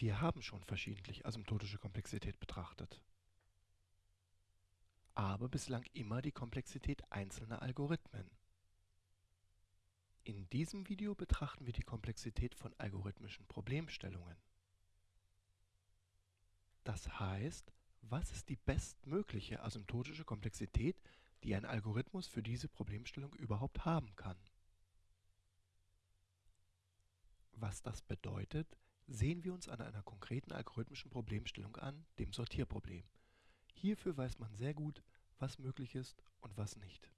Wir haben schon verschiedentlich asymptotische Komplexität betrachtet, aber bislang immer die Komplexität einzelner Algorithmen. In diesem Video betrachten wir die Komplexität von algorithmischen Problemstellungen. Das heißt, was ist die bestmögliche asymptotische Komplexität, die ein Algorithmus für diese Problemstellung überhaupt haben kann? Was das bedeutet, sehen wir uns an einer konkreten algorithmischen Problemstellung an, dem Sortierproblem. Hierfür weiß man sehr gut, was möglich ist und was nicht.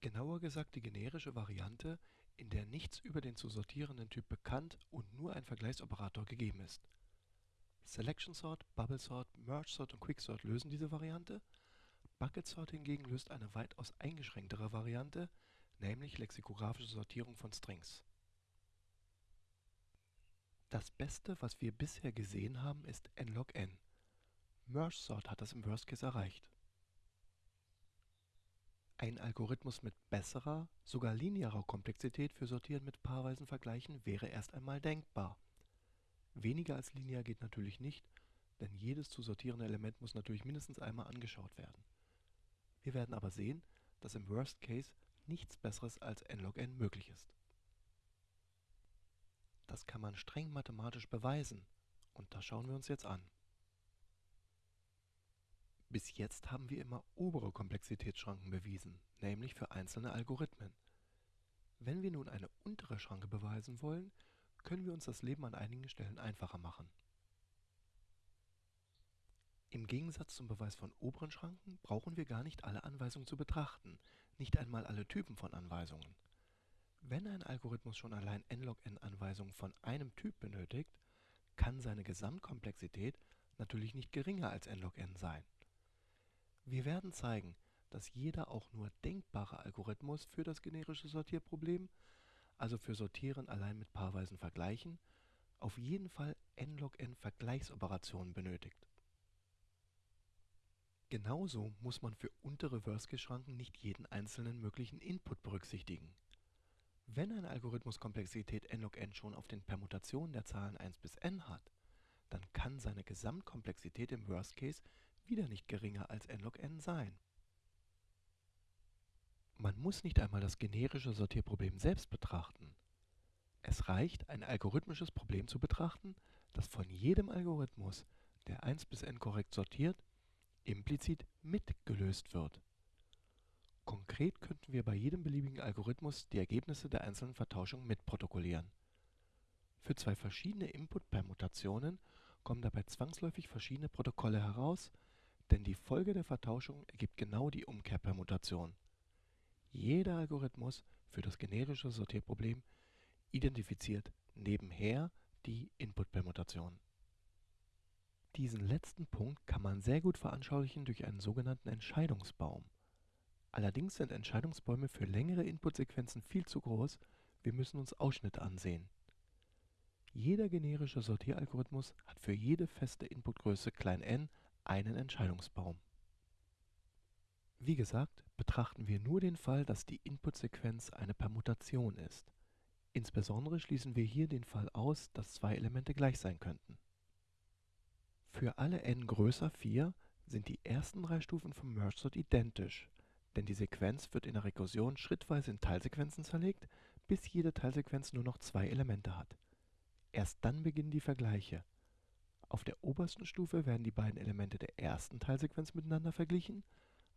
Genauer gesagt die generische Variante, in der nichts über den zu sortierenden Typ bekannt und nur ein Vergleichsoperator gegeben ist. Selection Sort, Bubble Sort, Merge Sort und Quicksort lösen diese Variante. Bucket Sort hingegen löst eine weitaus eingeschränktere Variante, nämlich lexikographische Sortierung von Strings. Das Beste, was wir bisher gesehen haben, ist nlog n. Merge Sort hat das im Worst Case erreicht. Ein Algorithmus mit besserer, sogar linearer Komplexität für Sortieren mit paarweisen Vergleichen wäre erst einmal denkbar. Weniger als linear geht natürlich nicht, denn jedes zu sortierende Element muss natürlich mindestens einmal angeschaut werden. Wir werden aber sehen, dass im Worst Case nichts besseres als nlog n möglich ist. Das kann man streng mathematisch beweisen und das schauen wir uns jetzt an. Bis jetzt haben wir immer obere Komplexitätsschranken bewiesen, nämlich für einzelne Algorithmen. Wenn wir nun eine untere Schranke beweisen wollen, können wir uns das Leben an einigen Stellen einfacher machen. Im Gegensatz zum Beweis von oberen Schranken brauchen wir gar nicht alle Anweisungen zu betrachten, nicht einmal alle Typen von Anweisungen. Wenn ein Algorithmus schon allein nlog n Anweisungen von einem Typ benötigt, kann seine Gesamtkomplexität natürlich nicht geringer als nlog n sein. Wir werden zeigen, dass jeder auch nur denkbare Algorithmus für das generische Sortierproblem, also für Sortieren allein mit paarweisen Vergleichen, auf jeden Fall nlog n Vergleichsoperationen benötigt. Genauso muss man für untere Worst-Case-Schranken nicht jeden einzelnen möglichen Input berücksichtigen wenn ein Algorithmus Komplexität n log n schon auf den Permutationen der Zahlen 1 bis n hat, dann kann seine Gesamtkomplexität im Worst Case wieder nicht geringer als n log n sein. Man muss nicht einmal das generische Sortierproblem selbst betrachten. Es reicht, ein algorithmisches Problem zu betrachten, das von jedem Algorithmus, der 1 bis n korrekt sortiert, implizit mitgelöst wird Konkret könnten wir bei jedem beliebigen Algorithmus die Ergebnisse der einzelnen Vertauschungen mitprotokollieren. Für zwei verschiedene Input-Permutationen kommen dabei zwangsläufig verschiedene Protokolle heraus, denn die Folge der Vertauschung ergibt genau die Umkehrpermutation. Jeder Algorithmus für das generische Sortierproblem identifiziert nebenher die Input-Permutation. Diesen letzten Punkt kann man sehr gut veranschaulichen durch einen sogenannten Entscheidungsbaum Allerdings sind Entscheidungsbäume für längere Inputsequenzen viel zu groß, wir müssen uns Ausschnitte ansehen. Jeder generische Sortieralgorithmus hat für jede feste Inputgröße n einen Entscheidungsbaum. Wie gesagt, betrachten wir nur den Fall, dass die Inputsequenz eine Permutation ist. Insbesondere schließen wir hier den Fall aus, dass zwei Elemente gleich sein könnten. Für alle n größer 4 sind die ersten drei Stufen vom Merge Sort identisch denn die Sequenz wird in der Rekursion schrittweise in Teilsequenzen zerlegt, bis jede Teilsequenz nur noch zwei Elemente hat. Erst dann beginnen die Vergleiche. Auf der obersten Stufe werden die beiden Elemente der ersten Teilsequenz miteinander verglichen,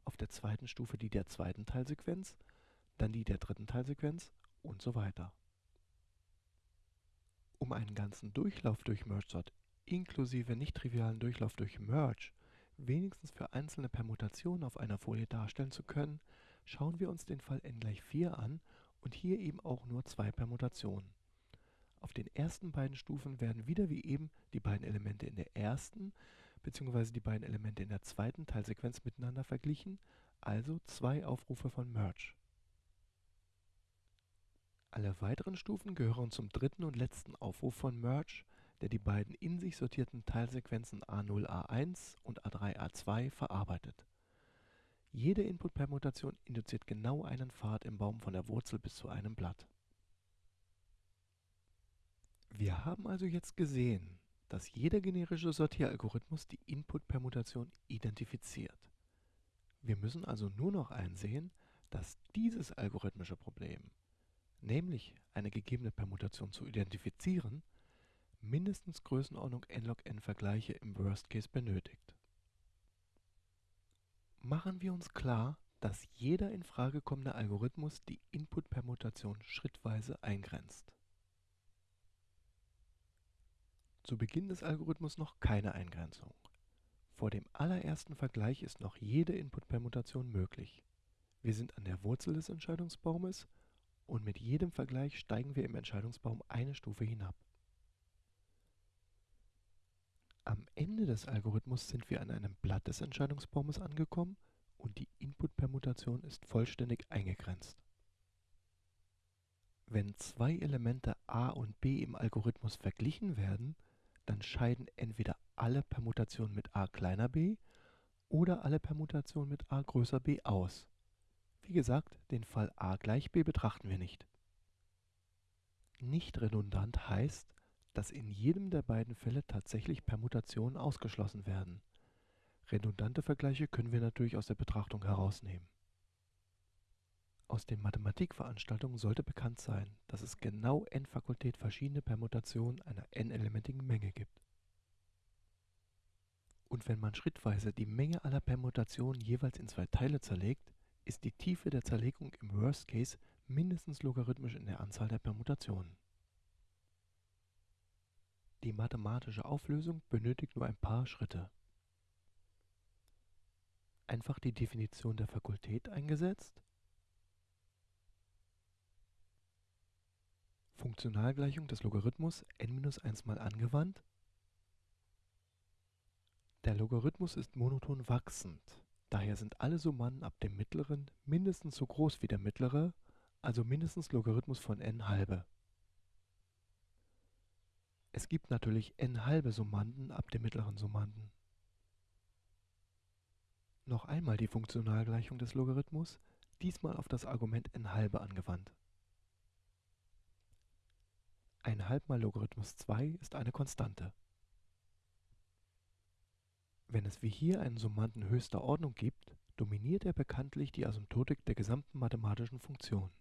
auf der zweiten Stufe die der zweiten Teilsequenz, dann die der dritten Teilsequenz und so weiter. Um einen ganzen Durchlauf durch MergeSort inklusive nicht-trivialen Durchlauf durch Merge wenigstens für einzelne Permutationen auf einer Folie darstellen zu können, schauen wir uns den Fall n gleich 4 an und hier eben auch nur zwei Permutationen. Auf den ersten beiden Stufen werden wieder wie eben die beiden Elemente in der ersten bzw. die beiden Elemente in der zweiten Teilsequenz miteinander verglichen, also zwei Aufrufe von Merge. Alle weiteren Stufen gehören zum dritten und letzten Aufruf von Merge, der die beiden in sich sortierten Teilsequenzen A0, A1 und A3, A2 verarbeitet. Jede Input-Permutation induziert genau einen Pfad im Baum von der Wurzel bis zu einem Blatt. Wir haben also jetzt gesehen, dass jeder generische Sortieralgorithmus die Input-Permutation identifiziert. Wir müssen also nur noch einsehen, dass dieses algorithmische Problem, nämlich eine gegebene Permutation zu identifizieren, mindestens Größenordnung n log n Vergleiche im Worst Case benötigt. Machen wir uns klar, dass jeder in Frage kommende Algorithmus die Input-Permutation schrittweise eingrenzt. Zu Beginn des Algorithmus noch keine Eingrenzung. Vor dem allerersten Vergleich ist noch jede Input-Permutation möglich. Wir sind an der Wurzel des Entscheidungsbaumes und mit jedem Vergleich steigen wir im Entscheidungsbaum eine Stufe hinab. Am Ende des Algorithmus sind wir an einem Blatt des Entscheidungsbaumes angekommen und die Input-Permutation ist vollständig eingegrenzt. Wenn zwei Elemente a und b im Algorithmus verglichen werden, dann scheiden entweder alle Permutationen mit a kleiner b oder alle Permutationen mit a größer b aus. Wie gesagt, den Fall a gleich b betrachten wir nicht. Nicht redundant heißt, dass in jedem der beiden Fälle tatsächlich Permutationen ausgeschlossen werden. Redundante Vergleiche können wir natürlich aus der Betrachtung herausnehmen. Aus den Mathematikveranstaltungen sollte bekannt sein, dass es genau n Fakultät verschiedene Permutationen einer n-elementigen Menge gibt. Und wenn man schrittweise die Menge aller Permutationen jeweils in zwei Teile zerlegt, ist die Tiefe der Zerlegung im Worst Case mindestens logarithmisch in der Anzahl der Permutationen. Die mathematische Auflösung benötigt nur ein paar Schritte. Einfach die Definition der Fakultät eingesetzt, Funktionalgleichung des Logarithmus n-1 mal angewandt. Der Logarithmus ist monoton wachsend, daher sind alle Summanden ab dem mittleren mindestens so groß wie der mittlere, also mindestens Logarithmus von n halbe. Es gibt natürlich n halbe Summanden ab dem mittleren Summanden. Noch einmal die Funktionalgleichung des Logarithmus, diesmal auf das Argument n halbe angewandt. Ein halb mal Logarithmus 2 ist eine Konstante. Wenn es wie hier einen Summanden höchster Ordnung gibt, dominiert er bekanntlich die Asymptotik der gesamten mathematischen Funktion.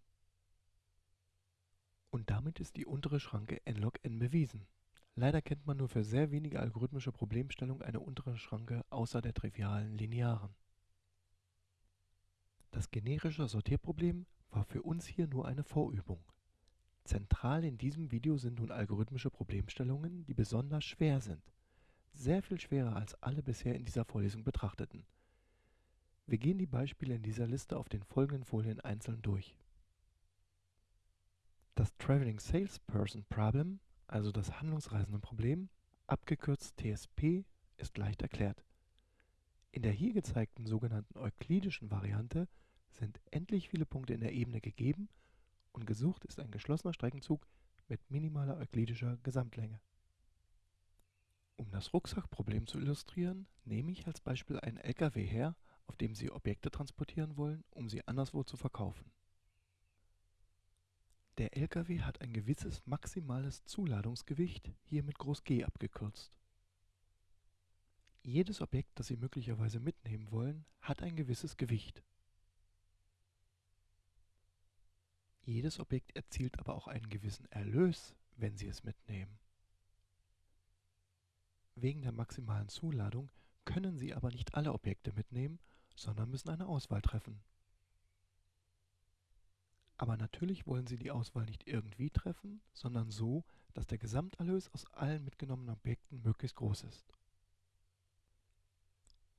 Und damit ist die untere Schranke n log n bewiesen. Leider kennt man nur für sehr wenige algorithmische Problemstellungen eine untere Schranke außer der trivialen linearen. Das generische Sortierproblem war für uns hier nur eine Vorübung. Zentral in diesem Video sind nun algorithmische Problemstellungen, die besonders schwer sind. Sehr viel schwerer als alle bisher in dieser Vorlesung betrachteten. Wir gehen die Beispiele in dieser Liste auf den folgenden Folien einzeln durch. Das Traveling Salesperson Problem also das Handlungsreisendenproblem, abgekürzt TSP, ist leicht erklärt. In der hier gezeigten sogenannten euklidischen Variante sind endlich viele Punkte in der Ebene gegeben und gesucht ist ein geschlossener Streckenzug mit minimaler euklidischer Gesamtlänge. Um das Rucksackproblem zu illustrieren, nehme ich als Beispiel einen LKW her, auf dem Sie Objekte transportieren wollen, um sie anderswo zu verkaufen. Der Lkw hat ein gewisses maximales Zuladungsgewicht, hier mit Groß G abgekürzt. Jedes Objekt, das Sie möglicherweise mitnehmen wollen, hat ein gewisses Gewicht. Jedes Objekt erzielt aber auch einen gewissen Erlös, wenn Sie es mitnehmen. Wegen der maximalen Zuladung können Sie aber nicht alle Objekte mitnehmen, sondern müssen eine Auswahl treffen. Aber natürlich wollen Sie die Auswahl nicht irgendwie treffen, sondern so, dass der Gesamterlös aus allen mitgenommenen Objekten möglichst groß ist.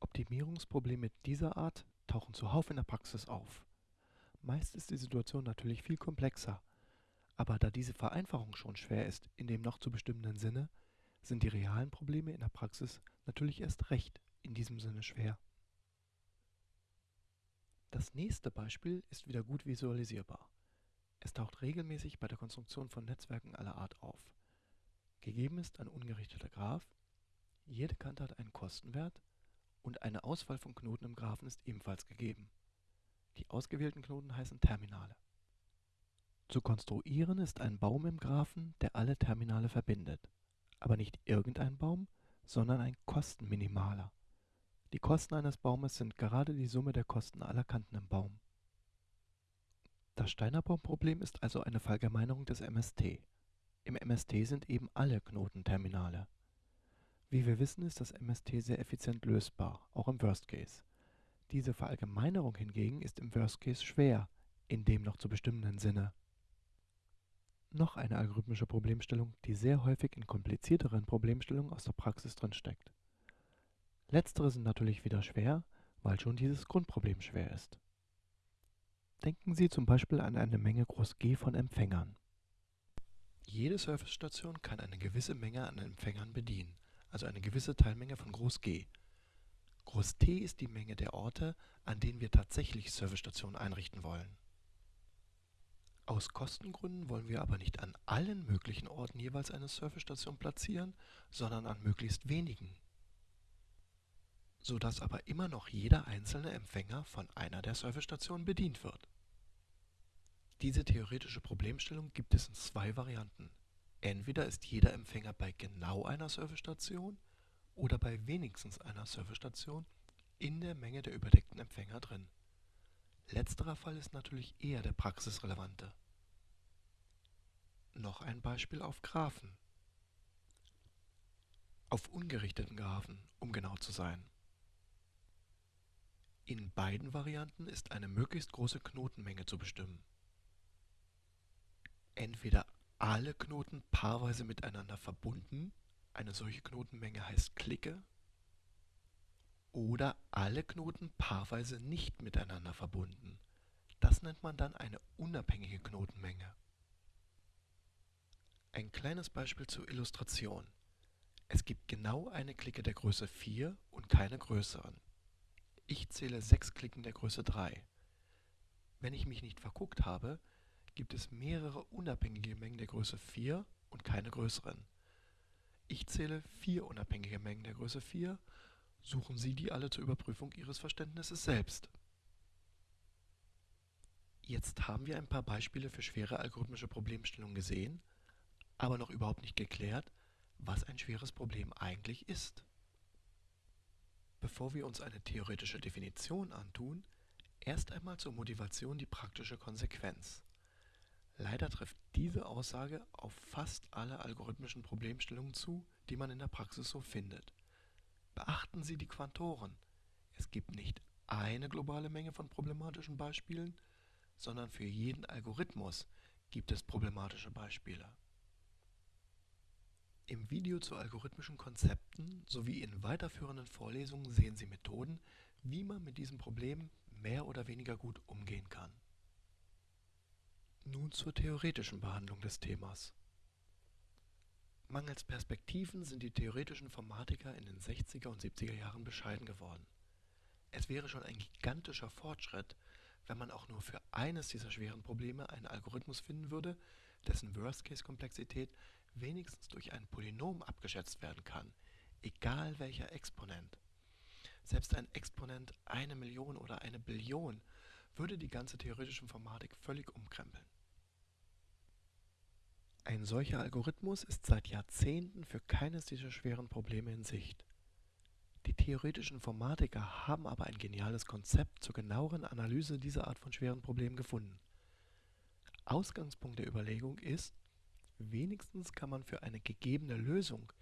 Optimierungsprobleme dieser Art tauchen zuhauf in der Praxis auf. Meist ist die Situation natürlich viel komplexer, aber da diese Vereinfachung schon schwer ist in dem noch zu bestimmenden Sinne, sind die realen Probleme in der Praxis natürlich erst recht in diesem Sinne schwer. Das nächste Beispiel ist wieder gut visualisierbar. Es taucht regelmäßig bei der Konstruktion von Netzwerken aller Art auf. Gegeben ist ein ungerichteter Graph, jede Kante hat einen Kostenwert und eine Auswahl von Knoten im Graphen ist ebenfalls gegeben. Die ausgewählten Knoten heißen Terminale. Zu konstruieren ist ein Baum im Graphen, der alle Terminale verbindet. Aber nicht irgendein Baum, sondern ein Kostenminimaler. Die Kosten eines Baumes sind gerade die Summe der Kosten aller Kanten im Baum. Das Steiner-Baum-Problem ist also eine Verallgemeinerung des MST. Im MST sind eben alle Knotenterminale. Wie wir wissen, ist das MST sehr effizient lösbar, auch im Worst Case. Diese Verallgemeinerung hingegen ist im Worst Case schwer, in dem noch zu bestimmenden Sinne. Noch eine algorithmische Problemstellung, die sehr häufig in komplizierteren Problemstellungen aus der Praxis drinsteckt. Letztere sind natürlich wieder schwer, weil schon dieses Grundproblem schwer ist. Denken Sie zum Beispiel an eine Menge groß G von Empfängern. Jede Servicestation kann eine gewisse Menge an Empfängern bedienen, also eine gewisse Teilmenge von groß G. Groß T ist die Menge der Orte, an denen wir tatsächlich Servicestationen einrichten wollen. Aus Kostengründen wollen wir aber nicht an allen möglichen Orten jeweils eine Servicestation platzieren, sondern an möglichst wenigen sodass aber immer noch jeder einzelne Empfänger von einer der Servicestationen bedient wird. Diese theoretische Problemstellung gibt es in zwei Varianten. Entweder ist jeder Empfänger bei genau einer Servicestation oder bei wenigstens einer Servicestation in der Menge der überdeckten Empfänger drin. Letzterer Fall ist natürlich eher der praxisrelevante. Noch ein Beispiel auf Graphen. Auf ungerichteten Graphen, um genau zu sein. In beiden Varianten ist eine möglichst große Knotenmenge zu bestimmen. Entweder alle Knoten paarweise miteinander verbunden, eine solche Knotenmenge heißt Clique, oder alle Knoten paarweise nicht miteinander verbunden. Das nennt man dann eine unabhängige Knotenmenge. Ein kleines Beispiel zur Illustration. Es gibt genau eine Clique der Größe 4 und keine größeren. Ich zähle sechs Klicken der Größe 3. Wenn ich mich nicht verguckt habe, gibt es mehrere unabhängige Mengen der Größe 4 und keine größeren. Ich zähle vier unabhängige Mengen der Größe 4. Suchen Sie die alle zur Überprüfung Ihres Verständnisses selbst. Jetzt haben wir ein paar Beispiele für schwere algorithmische Problemstellungen gesehen, aber noch überhaupt nicht geklärt, was ein schweres Problem eigentlich ist. Bevor wir uns eine theoretische Definition antun, erst einmal zur Motivation die praktische Konsequenz. Leider trifft diese Aussage auf fast alle algorithmischen Problemstellungen zu, die man in der Praxis so findet. Beachten Sie die Quantoren. Es gibt nicht eine globale Menge von problematischen Beispielen, sondern für jeden Algorithmus gibt es problematische Beispiele. Im Video zu algorithmischen Konzepten sowie in weiterführenden Vorlesungen sehen Sie Methoden, wie man mit diesem Problem mehr oder weniger gut umgehen kann. Nun zur theoretischen Behandlung des Themas. Mangels Perspektiven sind die theoretischen Informatiker in den 60er und 70er Jahren bescheiden geworden. Es wäre schon ein gigantischer Fortschritt, wenn man auch nur für eines dieser schweren Probleme einen Algorithmus finden würde, dessen Worst-Case-Komplexität wenigstens durch ein Polynom abgeschätzt werden kann, egal welcher Exponent. Selbst ein Exponent eine Million oder eine Billion würde die ganze theoretische Informatik völlig umkrempeln. Ein solcher Algorithmus ist seit Jahrzehnten für keines dieser schweren Probleme in Sicht. Die theoretischen Informatiker haben aber ein geniales Konzept zur genaueren Analyse dieser Art von schweren Problemen gefunden. Ausgangspunkt der Überlegung ist, Wenigstens kann man für eine gegebene Lösung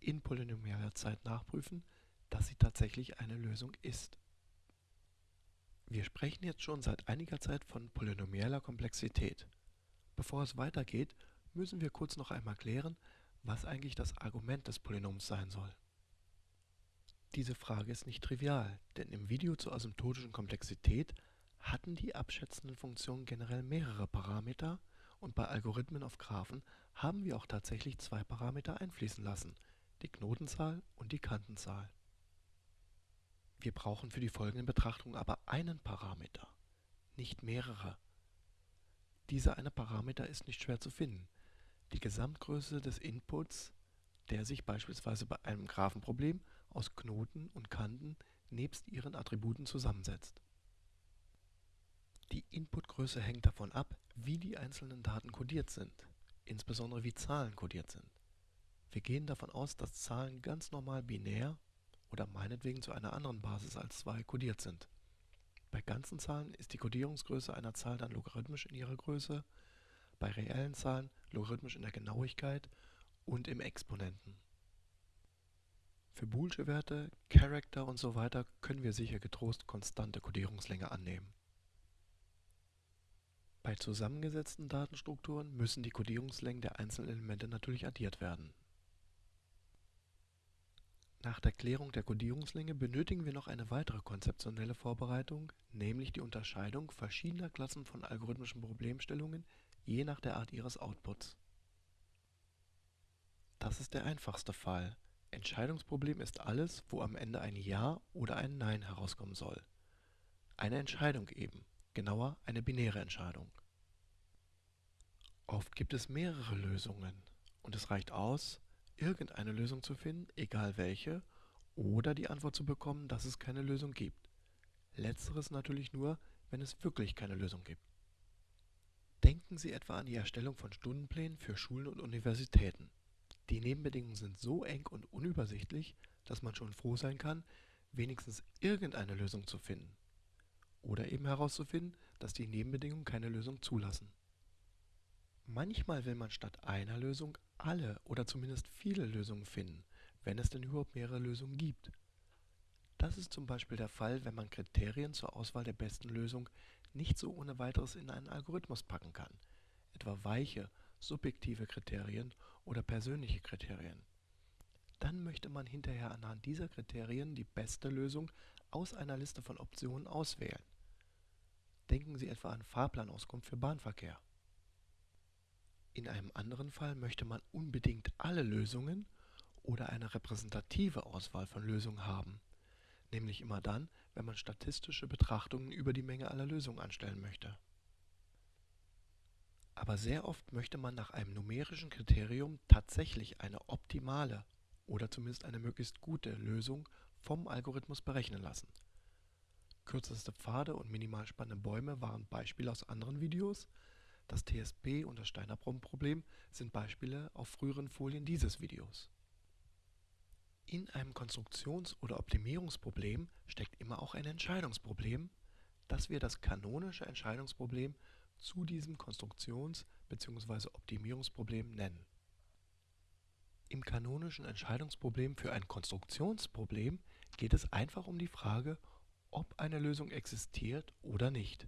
in polynomialer Zeit nachprüfen, dass sie tatsächlich eine Lösung ist. Wir sprechen jetzt schon seit einiger Zeit von polynomialer Komplexität. Bevor es weitergeht, müssen wir kurz noch einmal klären, was eigentlich das Argument des Polynoms sein soll. Diese Frage ist nicht trivial, denn im Video zur asymptotischen Komplexität hatten die abschätzenden Funktionen generell mehrere Parameter und bei Algorithmen auf Graphen haben wir auch tatsächlich zwei Parameter einfließen lassen, die Knotenzahl und die Kantenzahl. Wir brauchen für die folgenden Betrachtungen aber einen Parameter, nicht mehrere. Dieser eine Parameter ist nicht schwer zu finden. Die Gesamtgröße des Inputs, der sich beispielsweise bei einem Graphenproblem aus Knoten und Kanten nebst ihren Attributen zusammensetzt. Die Inputgröße hängt davon ab, wie die einzelnen Daten codiert sind, insbesondere wie Zahlen codiert sind. Wir gehen davon aus, dass Zahlen ganz normal binär oder meinetwegen zu einer anderen Basis als 2 codiert sind. Bei ganzen Zahlen ist die Codierungsgröße einer Zahl dann logarithmisch in ihrer Größe, bei reellen Zahlen logarithmisch in der Genauigkeit und im Exponenten. Für boolsche Werte, Character und so weiter können wir sicher getrost konstante Codierungslänge annehmen. Bei zusammengesetzten Datenstrukturen müssen die Codierungslängen der einzelnen Elemente natürlich addiert werden. Nach der Klärung der Codierungslänge benötigen wir noch eine weitere konzeptionelle Vorbereitung, nämlich die Unterscheidung verschiedener Klassen von algorithmischen Problemstellungen je nach der Art ihres Outputs. Das ist der einfachste Fall. Entscheidungsproblem ist alles, wo am Ende ein Ja oder ein Nein herauskommen soll. Eine Entscheidung eben, genauer eine binäre Entscheidung. Oft gibt es mehrere Lösungen und es reicht aus, irgendeine Lösung zu finden, egal welche, oder die Antwort zu bekommen, dass es keine Lösung gibt. Letzteres natürlich nur, wenn es wirklich keine Lösung gibt. Denken Sie etwa an die Erstellung von Stundenplänen für Schulen und Universitäten. Die Nebenbedingungen sind so eng und unübersichtlich, dass man schon froh sein kann, wenigstens irgendeine Lösung zu finden. Oder eben herauszufinden, dass die Nebenbedingungen keine Lösung zulassen. Manchmal will man statt einer Lösung alle oder zumindest viele Lösungen finden, wenn es denn überhaupt mehrere Lösungen gibt. Das ist zum Beispiel der Fall, wenn man Kriterien zur Auswahl der besten Lösung nicht so ohne weiteres in einen Algorithmus packen kann, etwa weiche, subjektive Kriterien oder persönliche Kriterien. Dann möchte man hinterher anhand dieser Kriterien die beste Lösung aus einer Liste von Optionen auswählen. Denken Sie etwa an Fahrplanauskunft für Bahnverkehr. In einem anderen Fall möchte man unbedingt alle Lösungen oder eine repräsentative Auswahl von Lösungen haben, nämlich immer dann, wenn man statistische Betrachtungen über die Menge aller Lösungen anstellen möchte. Aber sehr oft möchte man nach einem numerischen Kriterium tatsächlich eine optimale oder zumindest eine möglichst gute Lösung vom Algorithmus berechnen lassen. Kürzeste Pfade und minimal spannende Bäume waren Beispiele aus anderen Videos, das TSP und das Steiner-Problem sind Beispiele auf früheren Folien dieses Videos. In einem Konstruktions- oder Optimierungsproblem steckt immer auch ein Entscheidungsproblem, das wir das kanonische Entscheidungsproblem zu diesem Konstruktions- bzw. Optimierungsproblem nennen. Im kanonischen Entscheidungsproblem für ein Konstruktionsproblem geht es einfach um die Frage, ob eine Lösung existiert oder nicht.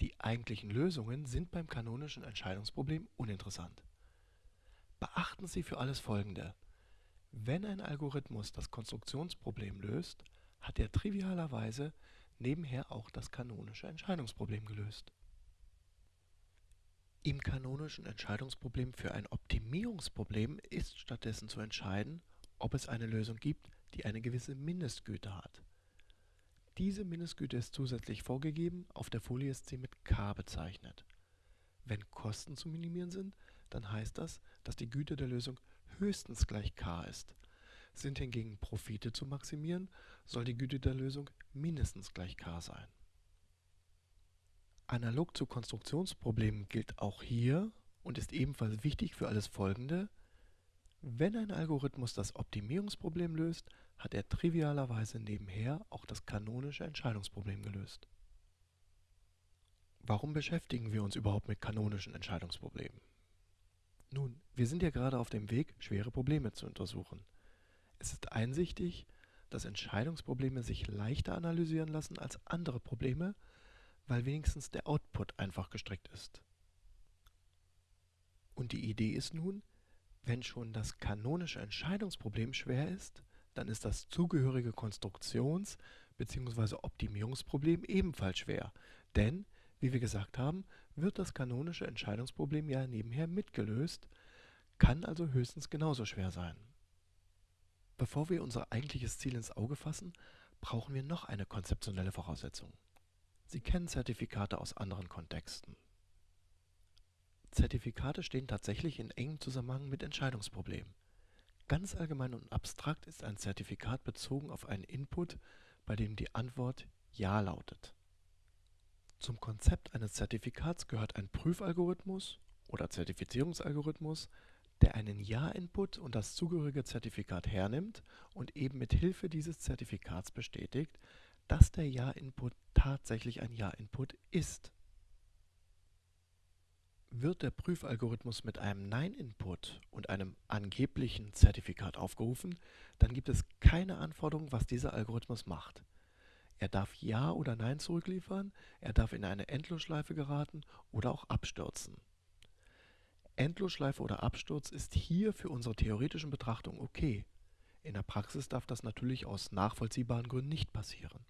Die eigentlichen Lösungen sind beim kanonischen Entscheidungsproblem uninteressant. Beachten Sie für alles Folgende. Wenn ein Algorithmus das Konstruktionsproblem löst, hat er trivialerweise nebenher auch das kanonische Entscheidungsproblem gelöst. Im kanonischen Entscheidungsproblem für ein Optimierungsproblem ist stattdessen zu entscheiden, ob es eine Lösung gibt, die eine gewisse Mindestgüte hat. Diese Mindestgüte ist zusätzlich vorgegeben, auf der Folie ist sie mit k bezeichnet. Wenn Kosten zu minimieren sind, dann heißt das, dass die Güte der Lösung höchstens gleich k ist. Sind hingegen Profite zu maximieren, soll die Güte der Lösung mindestens gleich k sein. Analog zu Konstruktionsproblemen gilt auch hier und ist ebenfalls wichtig für alles Folgende, wenn ein Algorithmus das Optimierungsproblem löst, hat er trivialerweise nebenher auch das kanonische Entscheidungsproblem gelöst. Warum beschäftigen wir uns überhaupt mit kanonischen Entscheidungsproblemen? Nun, wir sind ja gerade auf dem Weg, schwere Probleme zu untersuchen. Es ist einsichtig, dass Entscheidungsprobleme sich leichter analysieren lassen als andere Probleme, weil wenigstens der Output einfach gestrickt ist. Und die Idee ist nun, wenn schon das kanonische Entscheidungsproblem schwer ist, dann ist das zugehörige Konstruktions- bzw. Optimierungsproblem ebenfalls schwer. Denn, wie wir gesagt haben, wird das kanonische Entscheidungsproblem ja nebenher mitgelöst, kann also höchstens genauso schwer sein. Bevor wir unser eigentliches Ziel ins Auge fassen, brauchen wir noch eine konzeptionelle Voraussetzung. Sie kennen Zertifikate aus anderen Kontexten. Zertifikate stehen tatsächlich in engem Zusammenhang mit Entscheidungsproblemen. Ganz allgemein und abstrakt ist ein Zertifikat bezogen auf einen Input, bei dem die Antwort Ja lautet. Zum Konzept eines Zertifikats gehört ein Prüfalgorithmus oder Zertifizierungsalgorithmus, der einen Ja-Input und das zugehörige Zertifikat hernimmt und eben mit Hilfe dieses Zertifikats bestätigt, dass der Ja-Input tatsächlich ein Ja-Input ist. Wird der Prüfalgorithmus mit einem Nein-Input und einem angeblichen Zertifikat aufgerufen, dann gibt es keine Anforderung, was dieser Algorithmus macht. Er darf Ja oder Nein zurückliefern, er darf in eine Endlosschleife geraten oder auch abstürzen. Endlosschleife oder Absturz ist hier für unsere theoretischen Betrachtungen okay. In der Praxis darf das natürlich aus nachvollziehbaren Gründen nicht passieren.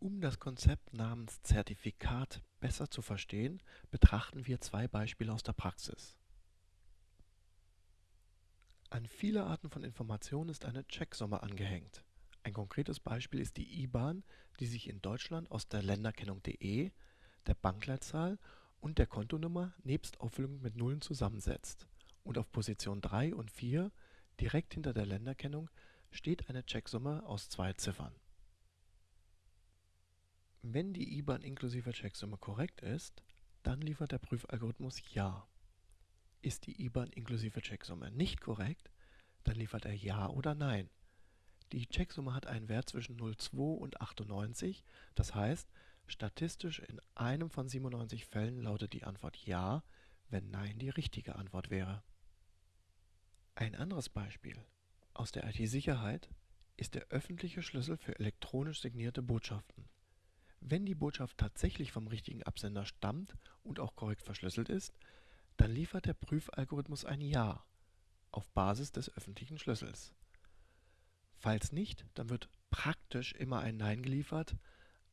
Um das Konzept namens Zertifikat besser zu verstehen, betrachten wir zwei Beispiele aus der Praxis. An viele Arten von Informationen ist eine Checksumme angehängt. Ein konkretes Beispiel ist die IBAN, die sich in Deutschland aus der Länderkennung.de, der Bankleitzahl und der Kontonummer nebst Auffüllung mit Nullen zusammensetzt. Und auf Position 3 und 4, direkt hinter der Länderkennung, steht eine Checksumme aus zwei Ziffern. Wenn die IBAN inklusive Checksumme korrekt ist, dann liefert der Prüfalgorithmus Ja. Ist die IBAN inklusive Checksumme nicht korrekt, dann liefert er Ja oder Nein. Die Checksumme hat einen Wert zwischen 0,2 und 98, das heißt, statistisch in einem von 97 Fällen lautet die Antwort Ja, wenn Nein die richtige Antwort wäre. Ein anderes Beispiel aus der IT-Sicherheit ist der öffentliche Schlüssel für elektronisch signierte Botschaften. Wenn die Botschaft tatsächlich vom richtigen Absender stammt und auch korrekt verschlüsselt ist, dann liefert der Prüfalgorithmus ein Ja auf Basis des öffentlichen Schlüssels. Falls nicht, dann wird praktisch immer ein Nein geliefert,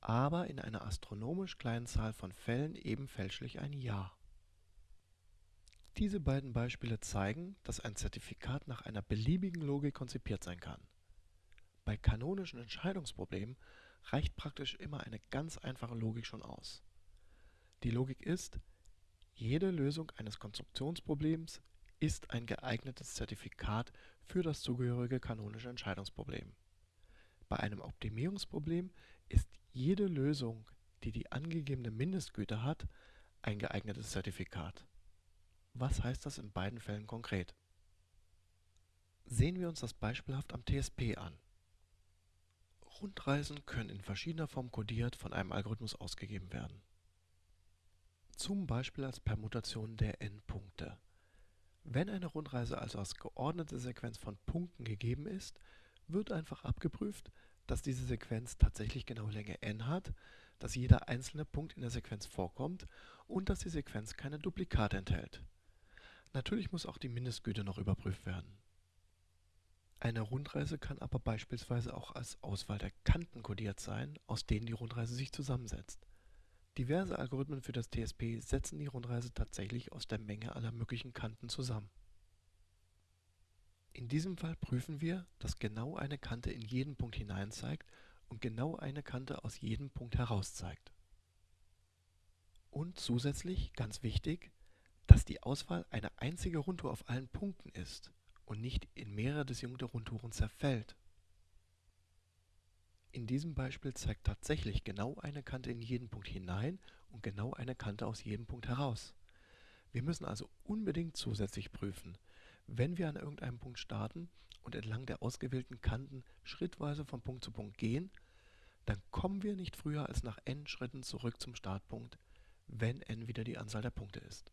aber in einer astronomisch kleinen Zahl von Fällen eben fälschlich ein Ja. Diese beiden Beispiele zeigen, dass ein Zertifikat nach einer beliebigen Logik konzipiert sein kann. Bei kanonischen Entscheidungsproblemen reicht praktisch immer eine ganz einfache Logik schon aus. Die Logik ist, jede Lösung eines Konstruktionsproblems ist ein geeignetes Zertifikat für das zugehörige kanonische Entscheidungsproblem. Bei einem Optimierungsproblem ist jede Lösung, die die angegebene Mindestgüte hat, ein geeignetes Zertifikat. Was heißt das in beiden Fällen konkret? Sehen wir uns das beispielhaft am TSP an. Rundreisen können in verschiedener Form kodiert von einem Algorithmus ausgegeben werden. Zum Beispiel als Permutation der Endpunkte. Wenn eine Rundreise also als geordnete Sequenz von Punkten gegeben ist, wird einfach abgeprüft, dass diese Sequenz tatsächlich genau Länge n hat, dass jeder einzelne Punkt in der Sequenz vorkommt und dass die Sequenz keine Duplikate enthält. Natürlich muss auch die Mindestgüte noch überprüft werden. Eine Rundreise kann aber beispielsweise auch als Auswahl der Kanten kodiert sein, aus denen die Rundreise sich zusammensetzt. Diverse Algorithmen für das TSP setzen die Rundreise tatsächlich aus der Menge aller möglichen Kanten zusammen. In diesem Fall prüfen wir, dass genau eine Kante in jeden Punkt hinein zeigt und genau eine Kante aus jedem Punkt heraus zeigt. Und zusätzlich, ganz wichtig, dass die Auswahl eine einzige Rundtour auf allen Punkten ist und nicht in mehrere disjunkte Rundtouren zerfällt. In diesem Beispiel zeigt tatsächlich genau eine Kante in jeden Punkt hinein und genau eine Kante aus jedem Punkt heraus. Wir müssen also unbedingt zusätzlich prüfen, wenn wir an irgendeinem Punkt starten und entlang der ausgewählten Kanten schrittweise von Punkt zu Punkt gehen, dann kommen wir nicht früher als nach n Schritten zurück zum Startpunkt, wenn n wieder die Anzahl der Punkte ist.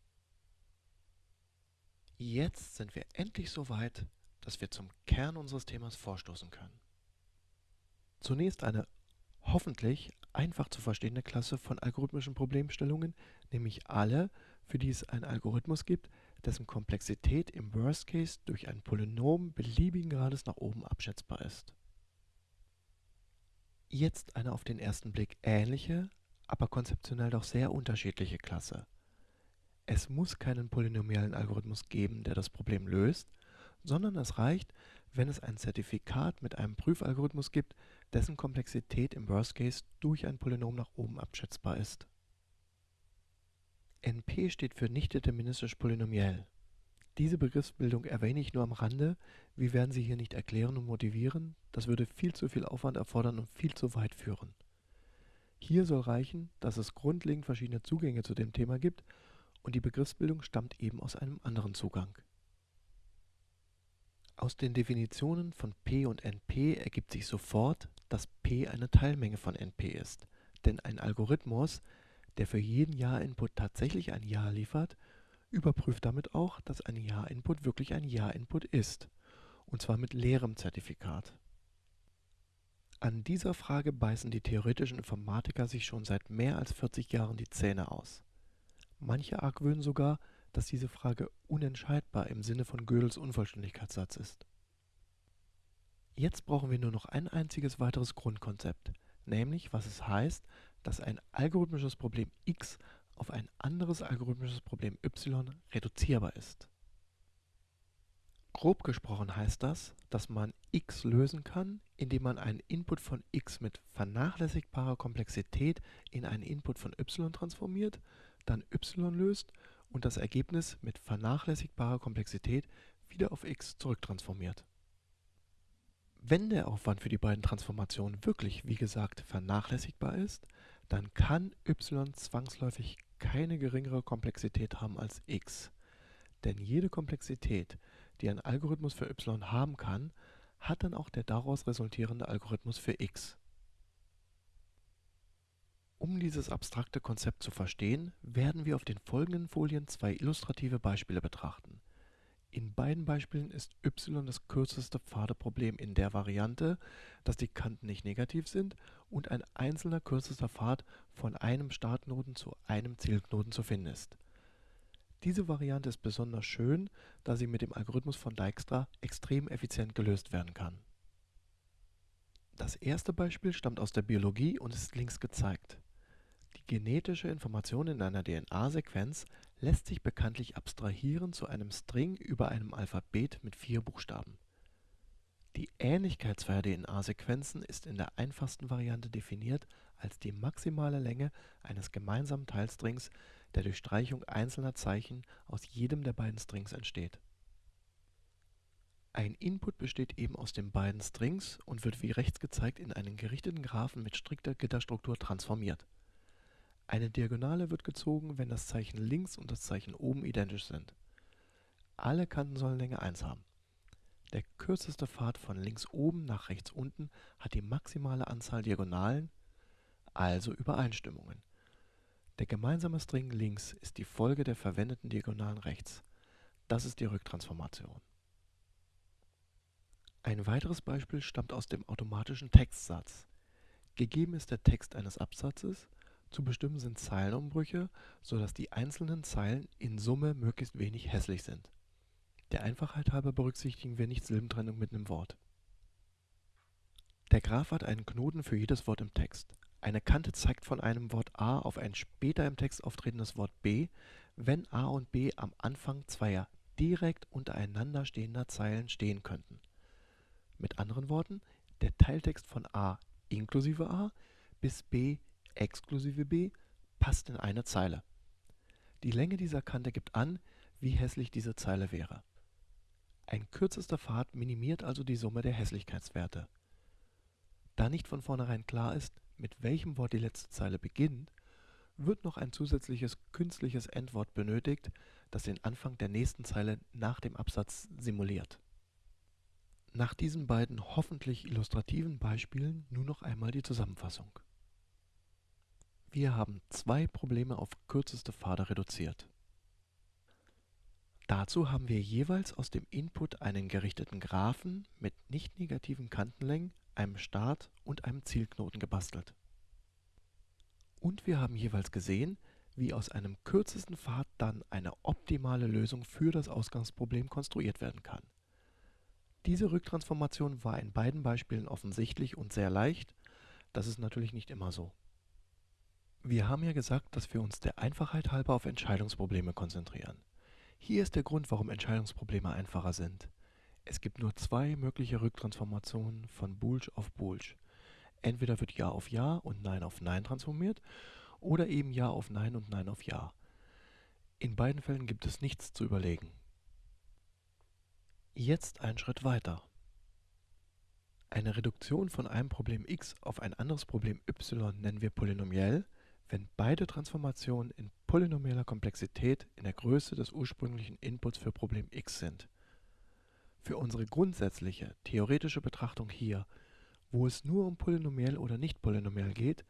Jetzt sind wir endlich so weit, dass wir zum Kern unseres Themas vorstoßen können. Zunächst eine hoffentlich einfach zu verstehende Klasse von algorithmischen Problemstellungen, nämlich alle, für die es einen Algorithmus gibt, dessen Komplexität im Worst Case durch ein Polynom beliebigen Grades nach oben abschätzbar ist. Jetzt eine auf den ersten Blick ähnliche, aber konzeptionell doch sehr unterschiedliche Klasse. Es muss keinen polynomialen Algorithmus geben, der das Problem löst, sondern es reicht, wenn es ein Zertifikat mit einem Prüfalgorithmus gibt, dessen Komplexität im Worst Case durch ein Polynom nach oben abschätzbar ist. NP steht für nicht deterministisch polynomiell. Diese Begriffsbildung erwähne ich nur am Rande, wir werden sie hier nicht erklären und motivieren, das würde viel zu viel Aufwand erfordern und viel zu weit führen. Hier soll reichen, dass es grundlegend verschiedene Zugänge zu dem Thema gibt und die Begriffsbildung stammt eben aus einem anderen Zugang. Aus den Definitionen von P und NP ergibt sich sofort, dass P eine Teilmenge von NP ist, denn ein Algorithmus, der für jeden Ja-Input tatsächlich ein Ja liefert, überprüft damit auch, dass ein Ja-Input wirklich ein Ja-Input ist, und zwar mit leerem Zertifikat. An dieser Frage beißen die theoretischen Informatiker sich schon seit mehr als 40 Jahren die Zähne aus. Manche argwöhnen sogar, dass diese Frage unentscheidbar im Sinne von Gödels Unvollständigkeitssatz ist. Jetzt brauchen wir nur noch ein einziges weiteres Grundkonzept, nämlich was es heißt, dass ein algorithmisches Problem x auf ein anderes algorithmisches Problem y reduzierbar ist. Grob gesprochen heißt das, dass man x lösen kann, indem man einen Input von x mit vernachlässigbarer Komplexität in einen Input von y transformiert, dann y löst und das Ergebnis mit vernachlässigbarer Komplexität wieder auf x zurücktransformiert. Wenn der Aufwand für die beiden Transformationen wirklich, wie gesagt, vernachlässigbar ist, dann kann y zwangsläufig keine geringere Komplexität haben als x. Denn jede Komplexität, die ein Algorithmus für y haben kann, hat dann auch der daraus resultierende Algorithmus für x. Um dieses abstrakte Konzept zu verstehen, werden wir auf den folgenden Folien zwei illustrative Beispiele betrachten. In beiden Beispielen ist y das kürzeste Pfadeproblem in der Variante, dass die Kanten nicht negativ sind und ein einzelner kürzester Pfad von einem Startknoten zu einem Zielknoten zu finden ist. Diese Variante ist besonders schön, da sie mit dem Algorithmus von Dijkstra extrem effizient gelöst werden kann. Das erste Beispiel stammt aus der Biologie und ist links gezeigt. Genetische Information in einer DNA-Sequenz lässt sich bekanntlich abstrahieren zu einem String über einem Alphabet mit vier Buchstaben. Die Ähnlichkeit zweier DNA-Sequenzen ist in der einfachsten Variante definiert als die maximale Länge eines gemeinsamen Teilstrings, der durch Streichung einzelner Zeichen aus jedem der beiden Strings entsteht. Ein Input besteht eben aus den beiden Strings und wird wie rechts gezeigt in einen gerichteten Graphen mit strikter Gitterstruktur transformiert eine Diagonale wird gezogen, wenn das Zeichen links und das Zeichen oben identisch sind. Alle Kanten sollen Länge 1 haben. Der kürzeste Pfad von links oben nach rechts unten hat die maximale Anzahl Diagonalen, also Übereinstimmungen. Der gemeinsame String links ist die Folge der verwendeten Diagonalen rechts. Das ist die Rücktransformation. Ein weiteres Beispiel stammt aus dem automatischen Textsatz. Gegeben ist der Text eines Absatzes, zu bestimmen sind Zeilenumbrüche, sodass die einzelnen Zeilen in Summe möglichst wenig hässlich sind. Der Einfachheit halber berücksichtigen wir nicht Silbentrennung mit einem Wort. Der Graph hat einen Knoten für jedes Wort im Text. Eine Kante zeigt von einem Wort A auf ein später im Text auftretendes Wort B, wenn A und B am Anfang zweier direkt untereinander stehender Zeilen stehen könnten. Mit anderen Worten, der Teiltext von A inklusive A bis B exklusive b passt in eine Zeile. Die Länge dieser Kante gibt an, wie hässlich diese Zeile wäre. Ein kürzester Pfad minimiert also die Summe der Hässlichkeitswerte. Da nicht von vornherein klar ist, mit welchem Wort die letzte Zeile beginnt, wird noch ein zusätzliches künstliches Endwort benötigt, das den Anfang der nächsten Zeile nach dem Absatz simuliert. Nach diesen beiden hoffentlich illustrativen Beispielen nun noch einmal die Zusammenfassung. Wir haben zwei Probleme auf kürzeste Pfade reduziert. Dazu haben wir jeweils aus dem Input einen gerichteten Graphen mit nicht negativen Kantenlängen, einem Start und einem Zielknoten gebastelt. Und wir haben jeweils gesehen, wie aus einem kürzesten Pfad dann eine optimale Lösung für das Ausgangsproblem konstruiert werden kann. Diese Rücktransformation war in beiden Beispielen offensichtlich und sehr leicht, das ist natürlich nicht immer so. Wir haben ja gesagt, dass wir uns der Einfachheit halber auf Entscheidungsprobleme konzentrieren. Hier ist der Grund, warum Entscheidungsprobleme einfacher sind. Es gibt nur zwei mögliche Rücktransformationen von Boolsch auf Boolsch. Entweder wird Ja auf Ja und Nein auf Nein transformiert oder eben Ja auf Nein und Nein auf Ja. In beiden Fällen gibt es nichts zu überlegen. Jetzt ein Schritt weiter. Eine Reduktion von einem Problem x auf ein anderes Problem y nennen wir polynomiell, wenn beide Transformationen in polynomieller Komplexität in der Größe des ursprünglichen Inputs für Problem x sind. Für unsere grundsätzliche, theoretische Betrachtung hier, wo es nur um polynomiell oder nicht polynomiell geht,